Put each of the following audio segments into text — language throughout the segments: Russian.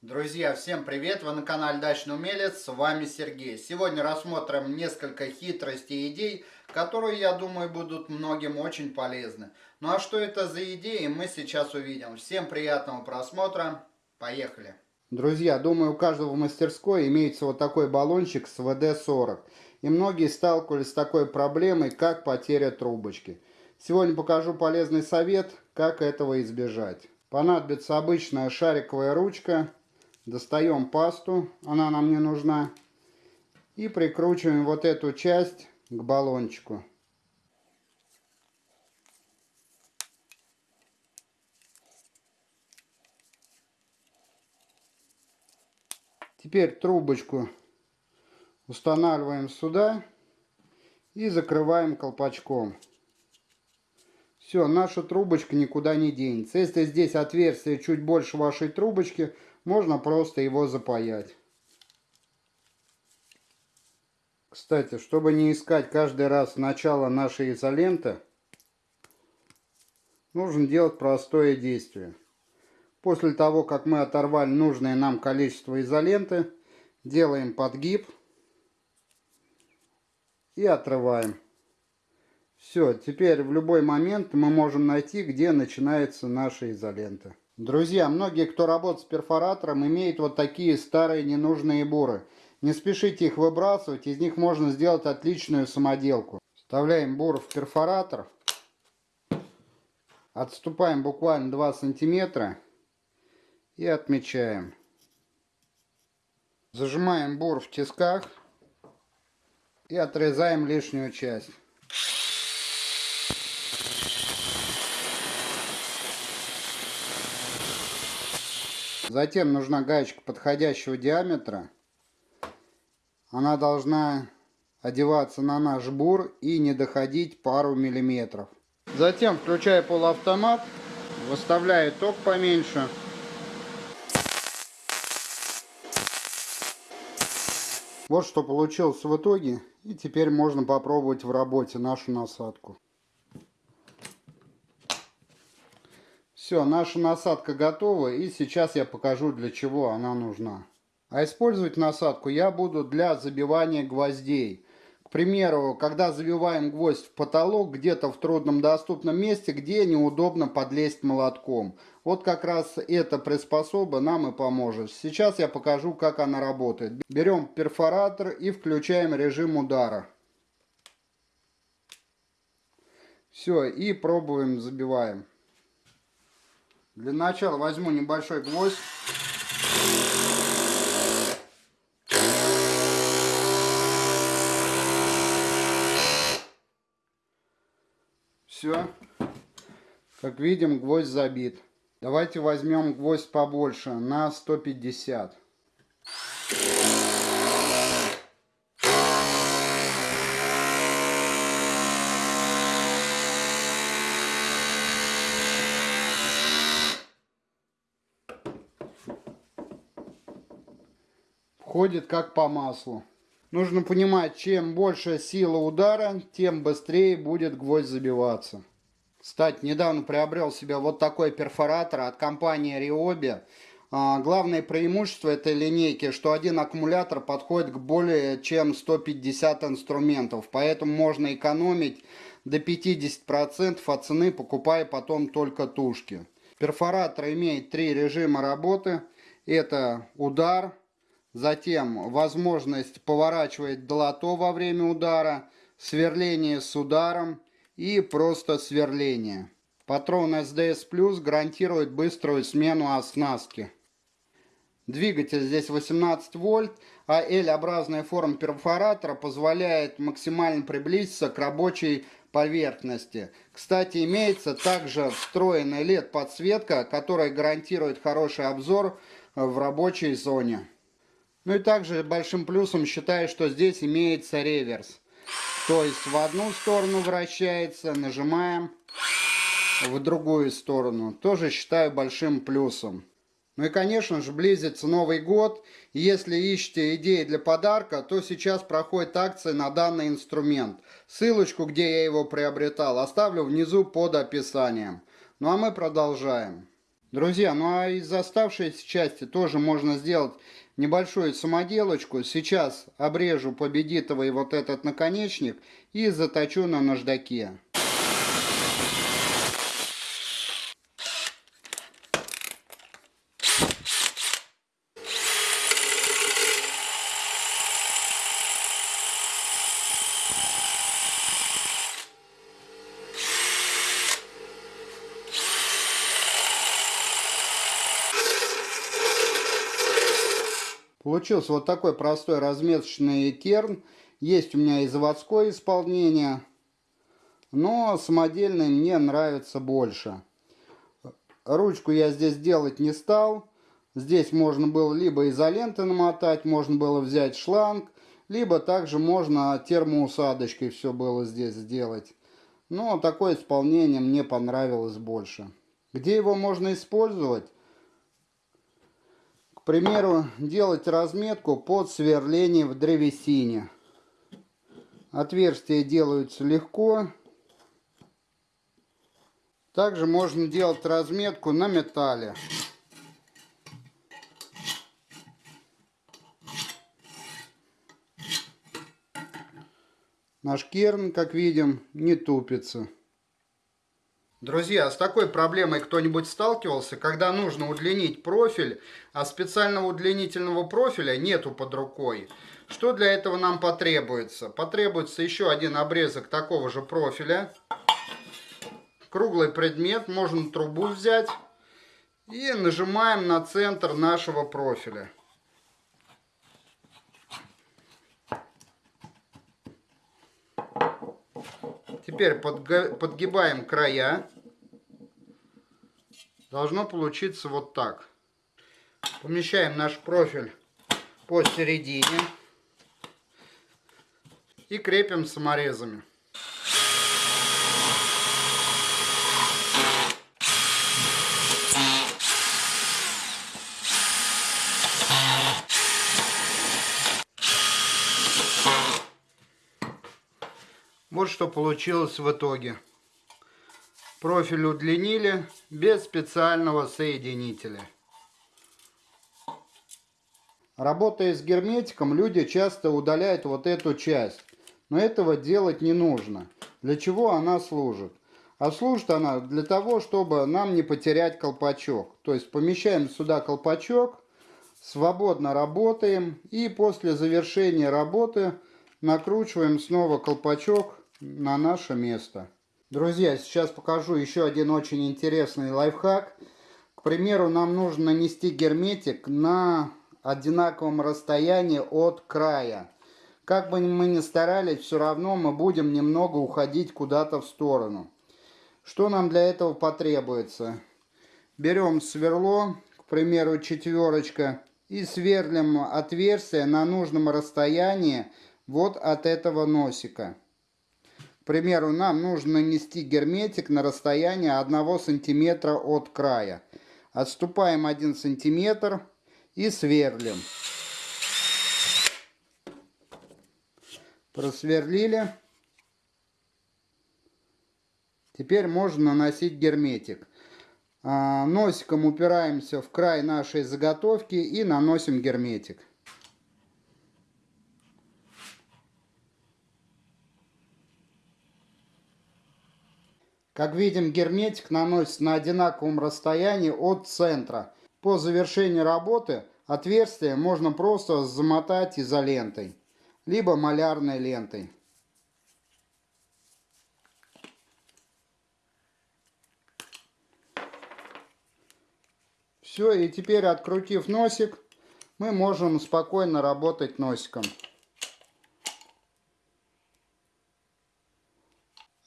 Друзья, всем привет! Вы на канале Дачный Умелец, с вами Сергей. Сегодня рассмотрим несколько хитростей и идей, которые, я думаю, будут многим очень полезны. Ну а что это за идеи, мы сейчас увидим. Всем приятного просмотра, поехали! Друзья, думаю, у каждого в мастерской имеется вот такой баллончик с ВД-40. И многие сталкивались с такой проблемой, как потеря трубочки. Сегодня покажу полезный совет, как этого избежать. Понадобится обычная шариковая ручка Достаем пасту, она нам не нужна. И прикручиваем вот эту часть к баллончику. Теперь трубочку устанавливаем сюда и закрываем колпачком. Все, наша трубочка никуда не денется. Если здесь отверстие чуть больше вашей трубочки, можно просто его запаять. Кстати, чтобы не искать каждый раз начало нашей изоленты, нужно делать простое действие. После того, как мы оторвали нужное нам количество изоленты, делаем подгиб и отрываем. Все, теперь в любой момент мы можем найти, где начинается наша изолента. Друзья, многие, кто работает с перфоратором, имеют вот такие старые ненужные буры. Не спешите их выбрасывать, из них можно сделать отличную самоделку. Вставляем бур в перфоратор. Отступаем буквально 2 сантиметра и отмечаем. Зажимаем бур в тисках и отрезаем лишнюю часть. Затем нужна гаечка подходящего диаметра. Она должна одеваться на наш бур и не доходить пару миллиметров. Затем включаю полуавтомат, выставляю ток поменьше. Вот что получилось в итоге. И теперь можно попробовать в работе нашу насадку. Все, наша насадка готова и сейчас я покажу для чего она нужна. А использовать насадку я буду для забивания гвоздей. К примеру, когда забиваем гвоздь в потолок где-то в трудном доступном месте, где неудобно подлезть молотком. Вот как раз эта приспособа нам и поможет. Сейчас я покажу, как она работает. Берем перфоратор и включаем режим удара. Все, и пробуем, забиваем. Для начала возьму небольшой гвоздь. Все. Как видим, гвоздь забит. Давайте возьмем гвоздь побольше, на 150. Ходит как по маслу. Нужно понимать, чем больше сила удара, тем быстрее будет гвоздь забиваться. Кстати, недавно приобрел себе вот такой перфоратор от компании Ryobi. А, главное преимущество этой линейки, что один аккумулятор подходит к более чем 150 инструментов. Поэтому можно экономить до 50% от цены, покупая потом только тушки. Перфоратор имеет три режима работы. Это удар, Затем возможность поворачивать долото во время удара, сверление с ударом и просто сверление. Патрон SDS Plus гарантирует быструю смену оснастки. Двигатель здесь 18 вольт, а L-образная форма перфоратора позволяет максимально приблизиться к рабочей поверхности. Кстати, имеется также встроенная LED-подсветка, которая гарантирует хороший обзор в рабочей зоне. Ну и также большим плюсом считаю, что здесь имеется реверс. То есть в одну сторону вращается, нажимаем, в другую сторону. Тоже считаю большим плюсом. Ну и конечно же близится Новый год. Если ищете идеи для подарка, то сейчас проходит акция на данный инструмент. Ссылочку, где я его приобретал, оставлю внизу под описанием. Ну а мы продолжаем. Друзья, ну а из оставшейся части тоже можно сделать небольшую самоделочку. Сейчас обрежу победитовый вот этот наконечник и заточу на наждаке. Получился вот такой простой разметочный керн. Есть у меня и заводское исполнение, но самодельный мне нравится больше. Ручку я здесь делать не стал. Здесь можно было либо изоленты намотать, можно было взять шланг, либо также можно термоусадочкой все было здесь сделать. Но такое исполнение мне понравилось больше. Где его можно использовать? Примеру, делать разметку под сверление в древесине. Отверстия делаются легко. Также можно делать разметку на металле. Наш керн, как видим, не тупится. Друзья, с такой проблемой кто-нибудь сталкивался, когда нужно удлинить профиль, а специального удлинительного профиля нету под рукой? Что для этого нам потребуется? Потребуется еще один обрезок такого же профиля. Круглый предмет, можно трубу взять. И нажимаем на центр нашего профиля. Теперь подгибаем края. Должно получиться вот так. Помещаем наш профиль посередине. И крепим саморезами. Вот что получилось в итоге. Профиль удлинили без специального соединителя. Работая с герметиком, люди часто удаляют вот эту часть. Но этого делать не нужно. Для чего она служит? А служит она для того, чтобы нам не потерять колпачок. То есть помещаем сюда колпачок, свободно работаем и после завершения работы накручиваем снова колпачок на наше место. Друзья, сейчас покажу еще один очень интересный лайфхак. К примеру, нам нужно нанести герметик на одинаковом расстоянии от края. Как бы мы ни старались, все равно мы будем немного уходить куда-то в сторону. Что нам для этого потребуется? Берем сверло, к примеру, четверочка, и сверлим отверстие на нужном расстоянии вот от этого носика примеру, нам нужно нанести герметик на расстояние 1 сантиметра от края. Отступаем 1 сантиметр и сверлим. Просверлили. Теперь можно наносить герметик. А, носиком упираемся в край нашей заготовки и наносим герметик. Как видим, герметик наносится на одинаковом расстоянии от центра. По завершении работы отверстие можно просто замотать изолентой, либо малярной лентой. Все, и теперь открутив носик, мы можем спокойно работать носиком.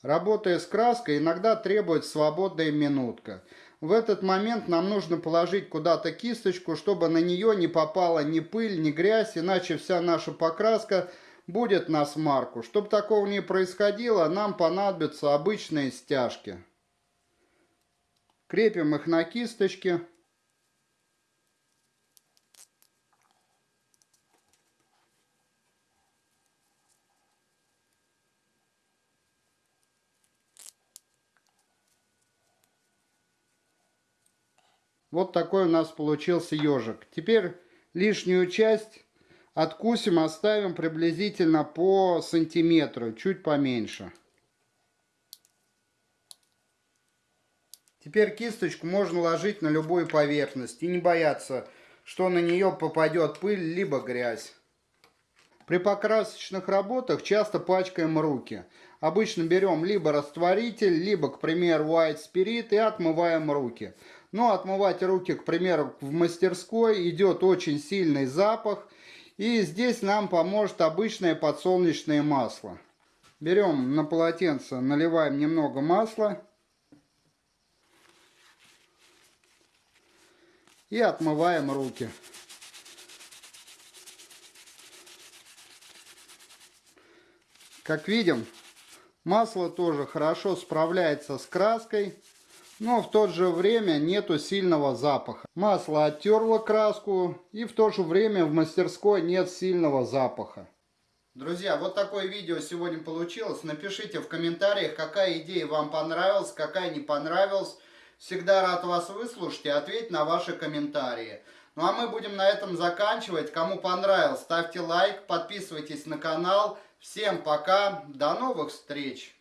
Работая с краской, иногда требует свободная минутка. В этот момент нам нужно положить куда-то кисточку, чтобы на нее не попала ни пыль, ни грязь, иначе вся наша покраска будет на смарку. Чтобы такого не происходило, нам понадобятся обычные стяжки. Крепим их на кисточке. Вот такой у нас получился ежик. Теперь лишнюю часть откусим, оставим приблизительно по сантиметру, чуть поменьше. Теперь кисточку можно ложить на любую поверхность и не бояться, что на нее попадет пыль либо грязь. При покрасочных работах часто пачкаем руки. Обычно берем либо растворитель, либо, к примеру, white spirit и отмываем руки. Но отмывать руки, к примеру, в мастерской идет очень сильный запах. И здесь нам поможет обычное подсолнечное масло. Берем на полотенце, наливаем немного масла. И отмываем руки. Как видим, масло тоже хорошо справляется с краской, но в то же время нету сильного запаха. Масло оттерло краску и в то же время в мастерской нет сильного запаха. Друзья, вот такое видео сегодня получилось. Напишите в комментариях, какая идея вам понравилась, какая не понравилась. Всегда рад вас выслушать и ответить на ваши комментарии. Ну а мы будем на этом заканчивать. Кому понравилось, ставьте лайк, подписывайтесь на канал. Всем пока, до новых встреч!